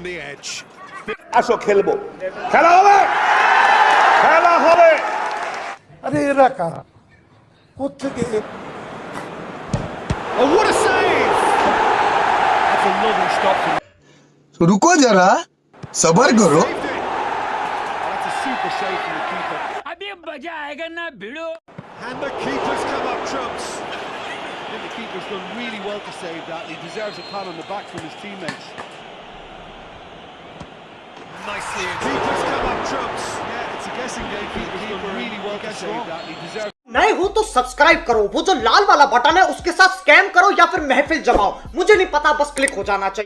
the edge. আসো খেলবো খেলা হবে খেলা হবে আরে এরা কারা কোথেকে Oh, what a save! That's a lovely stop from रुको जरा सबर करो Saved it. Oh, that's a super save from the keeper. अभी मजा आएगा ना भिड़ो And the keeper's come up trumps. I think the keeper's done really well to save that. He deserves a pat on the back from his teammates. Nicely in. Keeper's come up trumps. Yeah, it's a guessing game. Keeper really well to save that. He deserves. नए हो तो subscribe करो वो जो लाल वाला button है उसके साथ स्कैम करो या फिर महफिल जमाओ मुझे नहीं पता बस क्लिक हो जाना चाहिए